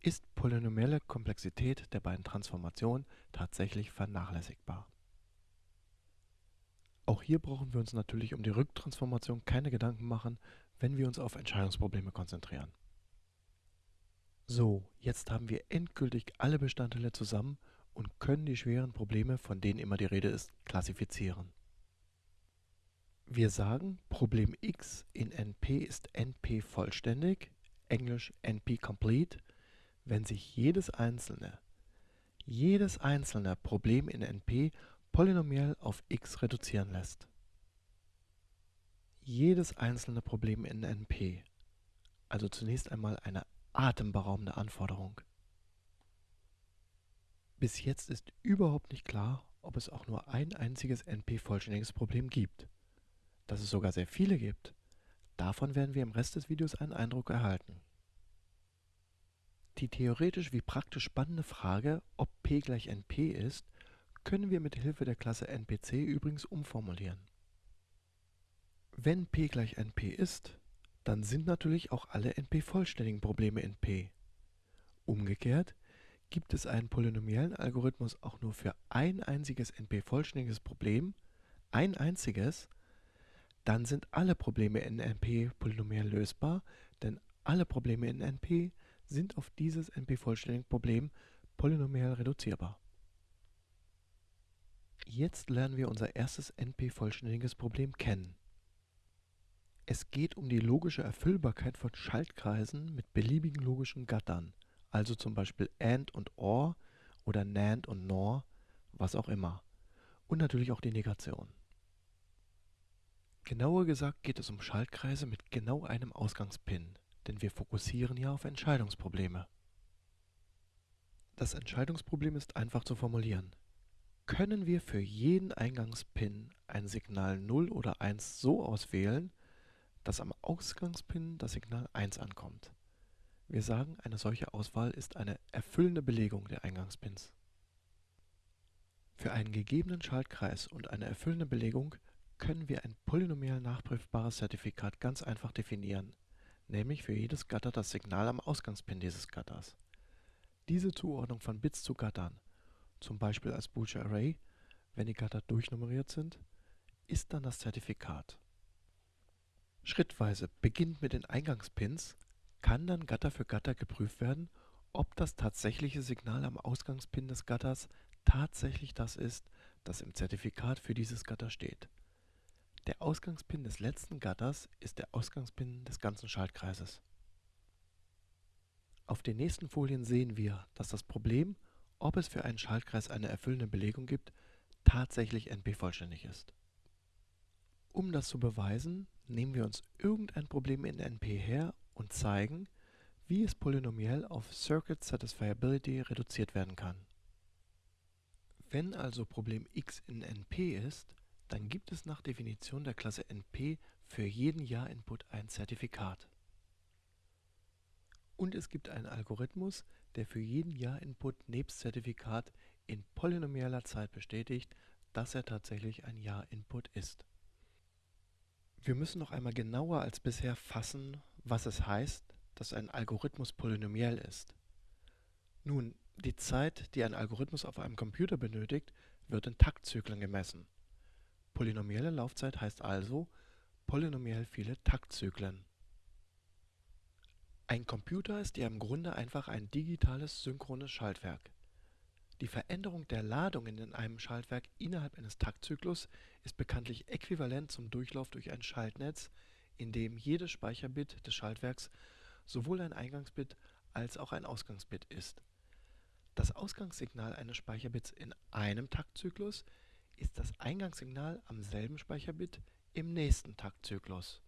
ist polynomielle Komplexität der beiden Transformationen tatsächlich vernachlässigbar. Auch hier brauchen wir uns natürlich um die Rücktransformation keine Gedanken machen, wenn wir uns auf Entscheidungsprobleme konzentrieren. So, jetzt haben wir endgültig alle Bestandteile zusammen und können die schweren Probleme, von denen immer die Rede ist, klassifizieren. Wir sagen, Problem x in NP ist NP vollständig, englisch NP complete, wenn sich jedes einzelne, jedes einzelne Problem in NP polynomiell auf x reduzieren lässt. Jedes einzelne Problem in NP, also zunächst einmal eine atemberaubende Anforderung. Bis jetzt ist überhaupt nicht klar, ob es auch nur ein einziges NP-vollständiges Problem gibt. Dass es sogar sehr viele gibt, davon werden wir im Rest des Videos einen Eindruck erhalten. Die theoretisch wie praktisch spannende Frage, ob P gleich NP ist, können wir mit Hilfe der Klasse NPC übrigens umformulieren. Wenn P gleich NP ist, dann sind natürlich auch alle NP-vollständigen Probleme in P. Umgekehrt, gibt es einen polynomiellen Algorithmus auch nur für ein einziges NP-vollständiges Problem, ein einziges, dann sind alle Probleme in NP polynomiell lösbar, denn alle Probleme in NP sind auf dieses NP-vollständige Problem polynomiell reduzierbar. Jetzt lernen wir unser erstes NP-vollständiges Problem kennen. Es geht um die logische Erfüllbarkeit von Schaltkreisen mit beliebigen logischen Gattern, also zum Beispiel AND und OR oder NAND und NOR, was auch immer. Und natürlich auch die Negation. Genauer gesagt geht es um Schaltkreise mit genau einem Ausgangspin, denn wir fokussieren ja auf Entscheidungsprobleme. Das Entscheidungsproblem ist einfach zu formulieren. Können wir für jeden Eingangspin ein Signal 0 oder 1 so auswählen, dass am Ausgangspin das Signal 1 ankommt. Wir sagen, eine solche Auswahl ist eine erfüllende Belegung der Eingangspins. Für einen gegebenen Schaltkreis und eine erfüllende Belegung können wir ein polynomial nachprüfbares Zertifikat ganz einfach definieren, nämlich für jedes Gatter das Signal am Ausgangspin dieses Gatters. Diese Zuordnung von Bits zu Gattern, zum Beispiel als Boolsche Array, wenn die Gatter durchnummeriert sind, ist dann das Zertifikat. Schrittweise, beginnend mit den Eingangspins, kann dann Gatter für Gatter geprüft werden, ob das tatsächliche Signal am Ausgangspin des Gatters tatsächlich das ist, das im Zertifikat für dieses Gatter steht. Der Ausgangspin des letzten Gatters ist der Ausgangspin des ganzen Schaltkreises. Auf den nächsten Folien sehen wir, dass das Problem, ob es für einen Schaltkreis eine erfüllende Belegung gibt, tatsächlich NP-vollständig ist. Um das zu beweisen, nehmen wir uns irgendein Problem in NP her und zeigen, wie es polynomiell auf Circuit Satisfiability reduziert werden kann. Wenn also Problem x in NP ist, dann gibt es nach Definition der Klasse NP für jeden Ja-Input ein Zertifikat. Und es gibt einen Algorithmus, der für jeden Ja-Input nebst Zertifikat in polynomieller Zeit bestätigt, dass er tatsächlich ein Ja-Input ist. Wir müssen noch einmal genauer als bisher fassen, was es heißt, dass ein Algorithmus polynomiell ist. Nun, die Zeit, die ein Algorithmus auf einem Computer benötigt, wird in Taktzyklen gemessen. Polynomielle Laufzeit heißt also polynomiell viele Taktzyklen. Ein Computer ist ja im Grunde einfach ein digitales synchrones Schaltwerk. Die Veränderung der Ladungen in einem Schaltwerk innerhalb eines Taktzyklus ist bekanntlich äquivalent zum Durchlauf durch ein Schaltnetz, in dem jedes Speicherbit des Schaltwerks sowohl ein Eingangsbit als auch ein Ausgangsbit ist. Das Ausgangssignal eines Speicherbits in einem Taktzyklus ist das Eingangssignal am selben Speicherbit im nächsten Taktzyklus.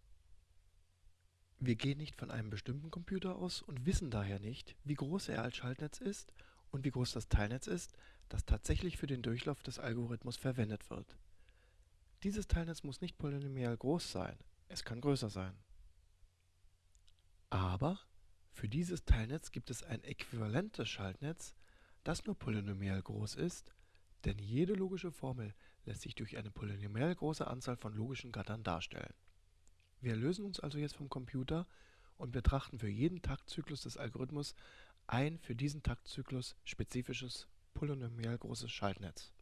Wir gehen nicht von einem bestimmten Computer aus und wissen daher nicht, wie groß er als Schaltnetz ist und wie groß das Teilnetz ist, das tatsächlich für den Durchlauf des Algorithmus verwendet wird. Dieses Teilnetz muss nicht polynomial groß sein, es kann größer sein. Aber für dieses Teilnetz gibt es ein äquivalentes Schaltnetz, das nur polynomial groß ist, denn jede logische Formel lässt sich durch eine polynomial große Anzahl von logischen Gattern darstellen. Wir lösen uns also jetzt vom Computer und betrachten für jeden Taktzyklus des Algorithmus ein für diesen Taktzyklus spezifisches polynomial großes Schaltnetz.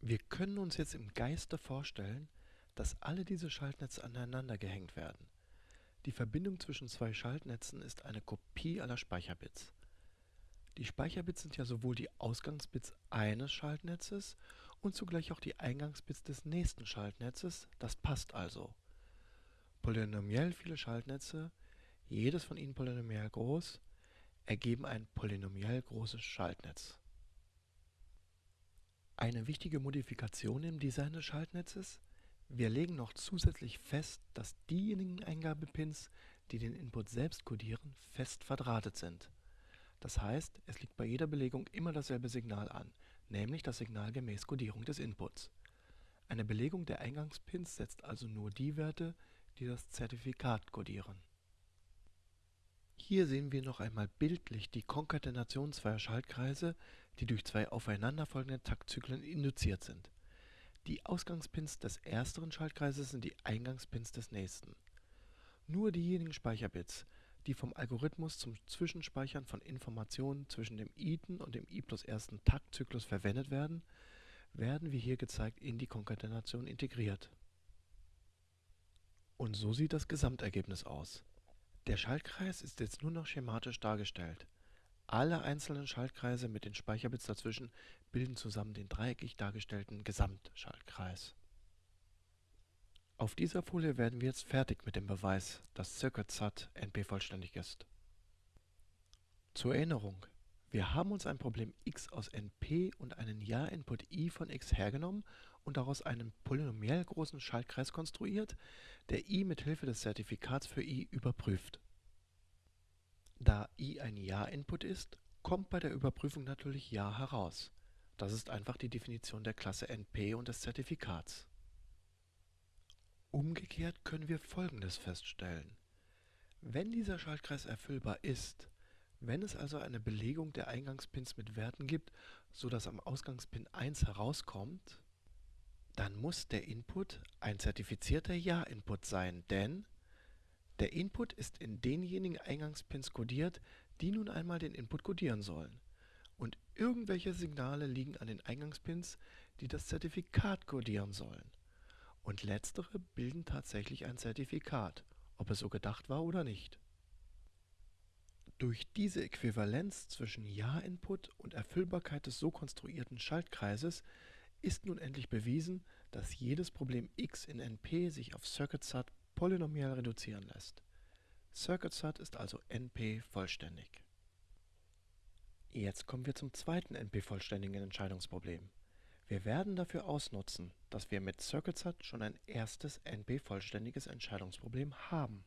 Wir können uns jetzt im Geiste vorstellen, dass alle diese Schaltnetze aneinander gehängt werden. Die Verbindung zwischen zwei Schaltnetzen ist eine Kopie aller Speicherbits. Die Speicherbits sind ja sowohl die Ausgangsbits eines Schaltnetzes und zugleich auch die Eingangsbits des nächsten Schaltnetzes, das passt also. Polynomiell viele Schaltnetze, jedes von ihnen polynomial groß, ergeben ein polynomial großes Schaltnetz. Eine wichtige Modifikation im Design des Schaltnetzes wir legen noch zusätzlich fest, dass diejenigen Eingabepins, die den Input selbst kodieren, fest verdrahtet sind. Das heißt, es liegt bei jeder Belegung immer dasselbe Signal an, nämlich das Signal gemäß Kodierung des Inputs. Eine Belegung der Eingangspins setzt also nur die Werte, die das Zertifikat kodieren. Hier sehen wir noch einmal bildlich die Konkatenation zweier Schaltkreise, die durch zwei aufeinanderfolgende Taktzyklen induziert sind die Ausgangspins des ersteren Schaltkreises sind die Eingangspins des nächsten. Nur diejenigen Speicherbits, die vom Algorithmus zum Zwischenspeichern von Informationen zwischen dem iten und dem i plus ersten Taktzyklus verwendet werden, werden wie hier gezeigt in die Konkatenation integriert. Und so sieht das Gesamtergebnis aus. Der Schaltkreis ist jetzt nur noch schematisch dargestellt alle einzelnen Schaltkreise mit den Speicherbits dazwischen bilden zusammen den dreieckig dargestellten Gesamtschaltkreis. Auf dieser Folie werden wir jetzt fertig mit dem Beweis, dass CircuitSat NP-vollständig ist. Zur Erinnerung, wir haben uns ein Problem x aus NP und einen Ja-Input i von x hergenommen und daraus einen polynomiell großen Schaltkreis konstruiert, der i mit Hilfe des Zertifikats für i überprüft. Da i ein Ja-Input ist, kommt bei der Überprüfung natürlich Ja heraus. Das ist einfach die Definition der Klasse NP und des Zertifikats. Umgekehrt können wir Folgendes feststellen. Wenn dieser Schaltkreis erfüllbar ist, wenn es also eine Belegung der Eingangspins mit Werten gibt, so dass am Ausgangspin 1 herauskommt, dann muss der Input ein zertifizierter Ja-Input sein, denn der Input ist in denjenigen Eingangspins kodiert, die nun einmal den Input kodieren sollen. Und irgendwelche Signale liegen an den Eingangspins, die das Zertifikat kodieren sollen. Und letztere bilden tatsächlich ein Zertifikat, ob es so gedacht war oder nicht. Durch diese Äquivalenz zwischen Ja-Input und Erfüllbarkeit des so konstruierten Schaltkreises ist nun endlich bewiesen, dass jedes Problem x in NP sich auf CircuitSat polynomial reduzieren lässt. CircuitSat ist also NP-vollständig. Jetzt kommen wir zum zweiten NP-vollständigen Entscheidungsproblem. Wir werden dafür ausnutzen, dass wir mit CircuitSat schon ein erstes NP-vollständiges Entscheidungsproblem haben.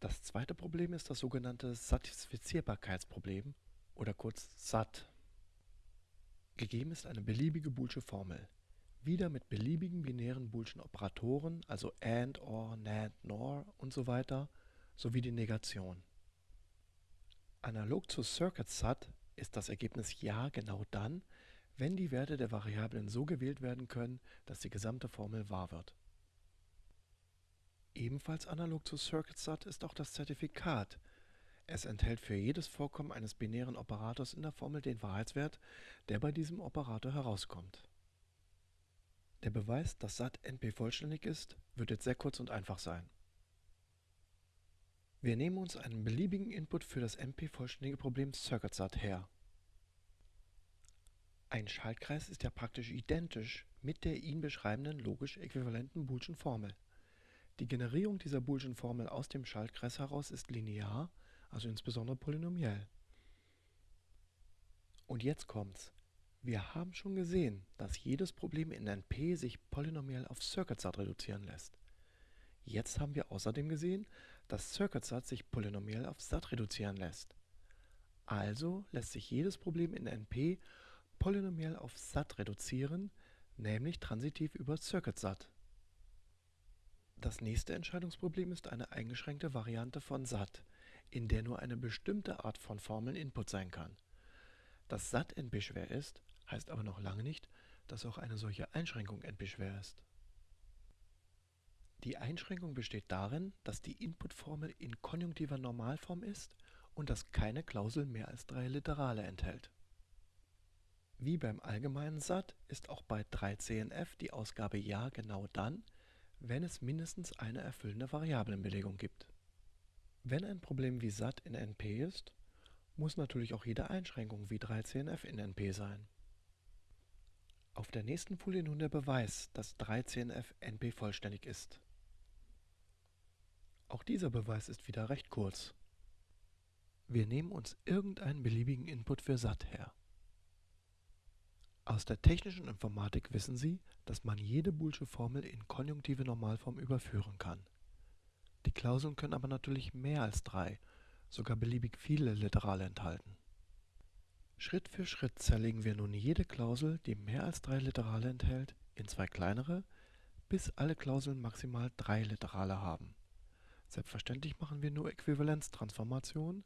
Das zweite Problem ist das sogenannte Satisfizierbarkeitsproblem oder kurz SAT. Gegeben ist eine beliebige boolsche Formel wieder mit beliebigen binären boolschen Operatoren, also AND, OR, NAND, NOR und so weiter, sowie die Negation. Analog zu CircuitSat ist das Ergebnis Ja genau dann, wenn die Werte der Variablen so gewählt werden können, dass die gesamte Formel wahr wird. Ebenfalls analog zu CircuitSat ist auch das Zertifikat. Es enthält für jedes Vorkommen eines binären Operators in der Formel den Wahrheitswert, der bei diesem Operator herauskommt. Der Beweis, dass SAT NP vollständig ist, wird jetzt sehr kurz und einfach sein. Wir nehmen uns einen beliebigen Input für das NP-vollständige Problem CircuitSat her. Ein Schaltkreis ist ja praktisch identisch mit der ihn beschreibenden logisch äquivalenten boolschen Formel. Die Generierung dieser boolschen Formel aus dem Schaltkreis heraus ist linear, also insbesondere polynomiell. Und jetzt kommt's. Wir haben schon gesehen, dass jedes Problem in NP sich polynomiell auf CircuitSat reduzieren lässt. Jetzt haben wir außerdem gesehen, dass CircuitSat sich polynomiell auf SAT reduzieren lässt. Also lässt sich jedes Problem in NP polynomiell auf SAT reduzieren, nämlich transitiv über CircuitSat. Das nächste Entscheidungsproblem ist eine eingeschränkte Variante von SAT, in der nur eine bestimmte Art von Formeln Input sein kann. Dass SAT NP-schwer ist, heißt aber noch lange nicht, dass auch eine solche Einschränkung NP-schwer ist. Die Einschränkung besteht darin, dass die Inputformel in konjunktiver Normalform ist und dass keine Klausel mehr als drei Literale enthält. Wie beim allgemeinen SAT ist auch bei 3CNF die Ausgabe Ja genau dann, wenn es mindestens eine erfüllende Variablenbelegung gibt. Wenn ein Problem wie SAT in NP ist, muss natürlich auch jede Einschränkung wie 3CNF in NP sein. Auf der nächsten Folie nun der Beweis, dass 3CNF NP vollständig ist. Auch dieser Beweis ist wieder recht kurz. Wir nehmen uns irgendeinen beliebigen Input für SAT her. Aus der technischen Informatik wissen Sie, dass man jede boolsche Formel in konjunktive Normalform überführen kann. Die Klauseln können aber natürlich mehr als drei, sogar beliebig viele Literale enthalten. Schritt für Schritt zerlegen wir nun jede Klausel, die mehr als drei Literale enthält, in zwei kleinere, bis alle Klauseln maximal drei Literale haben. Selbstverständlich machen wir nur Äquivalenztransformationen,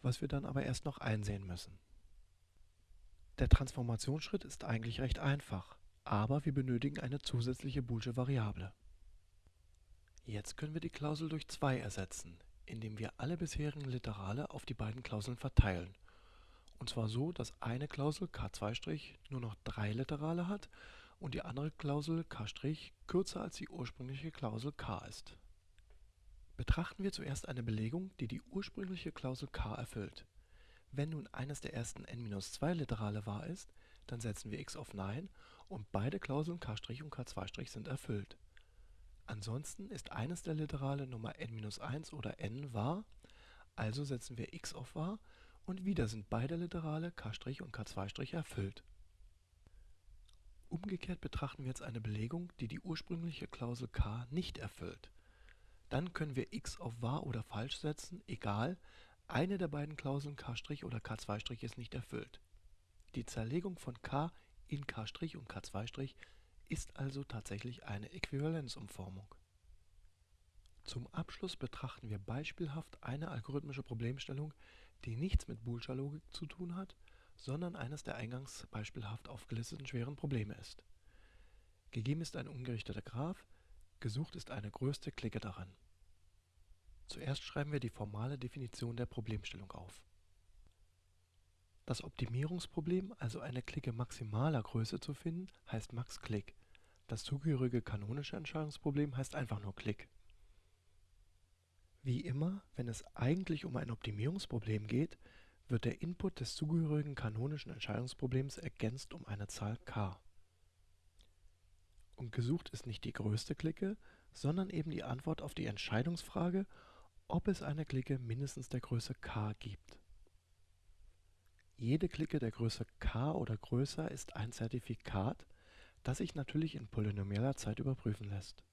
was wir dann aber erst noch einsehen müssen. Der Transformationsschritt ist eigentlich recht einfach, aber wir benötigen eine zusätzliche boolsche Variable. Jetzt können wir die Klausel durch 2 ersetzen, indem wir alle bisherigen Literale auf die beiden Klauseln verteilen. Und zwar so, dass eine Klausel k2' nur noch drei Literale hat und die andere Klausel k' kürzer als die ursprüngliche Klausel k ist. Betrachten wir zuerst eine Belegung, die die ursprüngliche Klausel k erfüllt. Wenn nun eines der ersten n-2 Literale wahr ist, dann setzen wir x auf Nein und beide Klauseln k' und k2' sind erfüllt. Ansonsten ist eines der Literale Nummer n-1 oder n wahr, also setzen wir x auf wahr und wieder sind beide Literale k' und k2' erfüllt. Umgekehrt betrachten wir jetzt eine Belegung, die die ursprüngliche Klausel k nicht erfüllt. Dann können wir x auf wahr oder falsch setzen, egal, eine der beiden Klauseln k' oder k2' ist nicht erfüllt. Die Zerlegung von k in k' und k2' ist also tatsächlich eine Äquivalenzumformung. Zum Abschluss betrachten wir beispielhaft eine algorithmische Problemstellung, die nichts mit boolscher Logik zu tun hat, sondern eines der eingangs beispielhaft aufgelisteten schweren Probleme ist. Gegeben ist ein ungerichteter Graph, gesucht ist eine größte Clique daran. Zuerst schreiben wir die formale Definition der Problemstellung auf. Das Optimierungsproblem, also eine Clique maximaler Größe zu finden, heißt max-Click. Das zugehörige kanonische Entscheidungsproblem heißt einfach nur Click. Wie immer, wenn es eigentlich um ein Optimierungsproblem geht, wird der Input des zugehörigen kanonischen Entscheidungsproblems ergänzt um eine Zahl k. Und gesucht ist nicht die größte Clique, sondern eben die Antwort auf die Entscheidungsfrage, ob es eine Clique mindestens der Größe k gibt. Jede Clique der Größe k oder größer ist ein Zertifikat, das sich natürlich in polynomieller Zeit überprüfen lässt.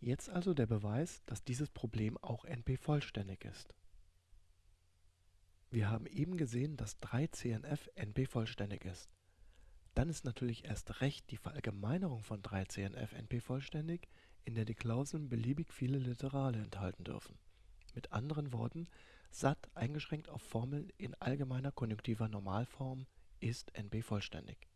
Jetzt also der Beweis, dass dieses Problem auch NP-vollständig ist. Wir haben eben gesehen, dass 3CNF NP-vollständig ist. Dann ist natürlich erst recht die Verallgemeinerung von 3CNF NP-vollständig, in der die Klauseln beliebig viele Literale enthalten dürfen. Mit anderen Worten, SAT eingeschränkt auf Formeln in allgemeiner konjunktiver Normalform ist NP-vollständig.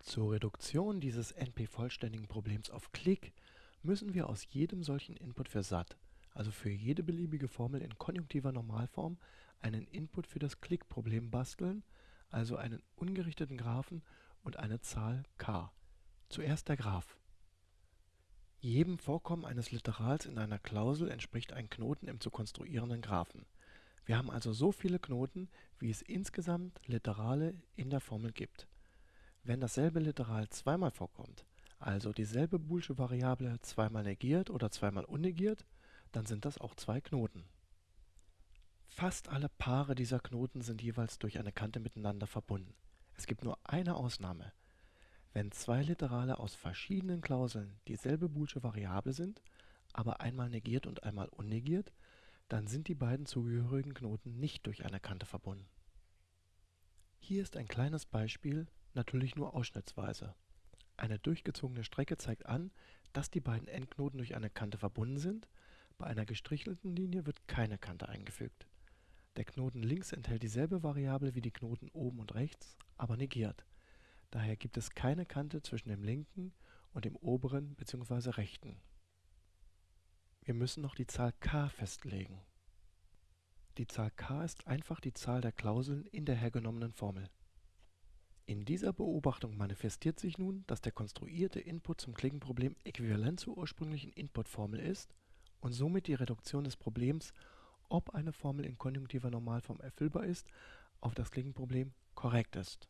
Zur Reduktion dieses NP-vollständigen Problems auf Klick müssen wir aus jedem solchen Input für SAT, also für jede beliebige Formel in konjunktiver Normalform, einen Input für das Klick-Problem basteln, also einen ungerichteten Graphen und eine Zahl k. Zuerst der Graph. Jedem Vorkommen eines Literals in einer Klausel entspricht ein Knoten im zu konstruierenden Graphen. Wir haben also so viele Knoten, wie es insgesamt Literale in der Formel gibt. Wenn dasselbe Literal zweimal vorkommt, also dieselbe boolsche Variable zweimal negiert oder zweimal unnegiert, dann sind das auch zwei Knoten. Fast alle Paare dieser Knoten sind jeweils durch eine Kante miteinander verbunden. Es gibt nur eine Ausnahme wenn zwei Literale aus verschiedenen Klauseln dieselbe boolsche Variable sind, aber einmal negiert und einmal unnegiert, dann sind die beiden zugehörigen Knoten nicht durch eine Kante verbunden. Hier ist ein kleines Beispiel, natürlich nur ausschnittsweise. Eine durchgezogene Strecke zeigt an, dass die beiden Endknoten durch eine Kante verbunden sind. Bei einer gestrichelten Linie wird keine Kante eingefügt. Der Knoten links enthält dieselbe Variable wie die Knoten oben und rechts, aber negiert. Daher gibt es keine Kante zwischen dem linken und dem oberen bzw. rechten. Wir müssen noch die Zahl k festlegen. Die Zahl k ist einfach die Zahl der Klauseln in der hergenommenen Formel. In dieser Beobachtung manifestiert sich nun, dass der konstruierte Input zum Klickenproblem äquivalent zur ursprünglichen Inputformel ist und somit die Reduktion des Problems, ob eine Formel in konjunktiver Normalform erfüllbar ist, auf das Klickenproblem korrekt ist.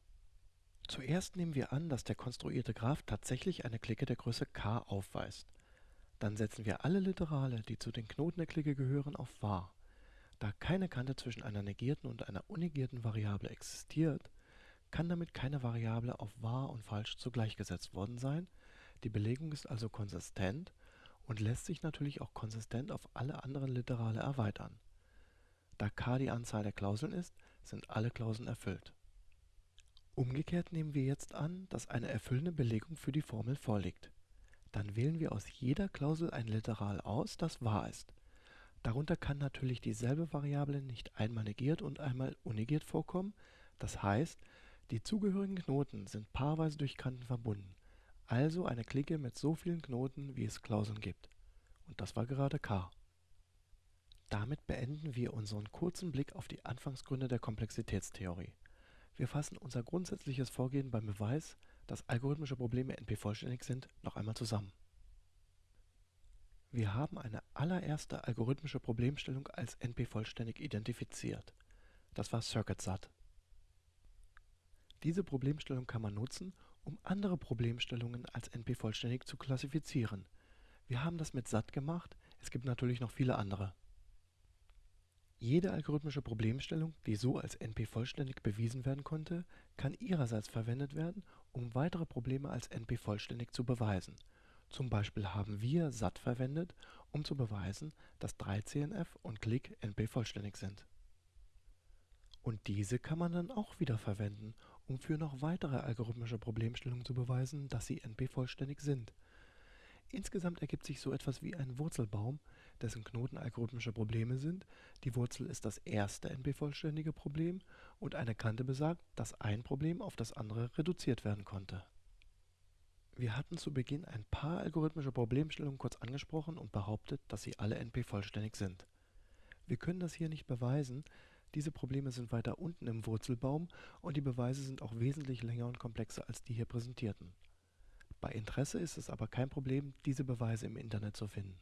Zuerst nehmen wir an, dass der konstruierte Graph tatsächlich eine Clique der Größe k aufweist. Dann setzen wir alle Literale, die zu den Knoten der Clique gehören, auf wahr. Da keine Kante zwischen einer negierten und einer unegierten Variable existiert, kann damit keine Variable auf wahr und falsch zugleich gesetzt worden sein, die Belegung ist also konsistent und lässt sich natürlich auch konsistent auf alle anderen Literale erweitern. Da k die Anzahl der Klauseln ist, sind alle Klauseln erfüllt. Umgekehrt nehmen wir jetzt an, dass eine erfüllende Belegung für die Formel vorliegt. Dann wählen wir aus jeder Klausel ein Literal aus, das wahr ist. Darunter kann natürlich dieselbe Variable nicht einmal negiert und einmal unnegiert vorkommen, das heißt, die zugehörigen Knoten sind paarweise durch Kanten verbunden, also eine Clique mit so vielen Knoten, wie es Klauseln gibt. Und das war gerade k. Damit beenden wir unseren kurzen Blick auf die Anfangsgründe der Komplexitätstheorie. Wir fassen unser grundsätzliches Vorgehen beim Beweis, dass algorithmische Probleme NP-vollständig sind, noch einmal zusammen. Wir haben eine allererste algorithmische Problemstellung als NP-vollständig identifiziert. Das war CircuitSat. Diese Problemstellung kann man nutzen, um andere Problemstellungen als NP-vollständig zu klassifizieren. Wir haben das mit SAT gemacht, es gibt natürlich noch viele andere. Jede algorithmische Problemstellung, die so als NP-vollständig bewiesen werden konnte, kann ihrerseits verwendet werden, um weitere Probleme als NP-vollständig zu beweisen. Zum Beispiel haben wir SAT verwendet, um zu beweisen, dass 3CNF und Click NP-vollständig sind. Und diese kann man dann auch wieder verwenden, um für noch weitere algorithmische Problemstellungen zu beweisen, dass sie NP-vollständig sind. Insgesamt ergibt sich so etwas wie ein Wurzelbaum, dessen Knoten algorithmische Probleme sind. Die Wurzel ist das erste NP-vollständige Problem und eine Kante besagt, dass ein Problem auf das andere reduziert werden konnte. Wir hatten zu Beginn ein paar algorithmische Problemstellungen kurz angesprochen und behauptet, dass sie alle NP-vollständig sind. Wir können das hier nicht beweisen, diese Probleme sind weiter unten im Wurzelbaum und die Beweise sind auch wesentlich länger und komplexer als die hier präsentierten. Bei Interesse ist es aber kein Problem, diese Beweise im Internet zu finden.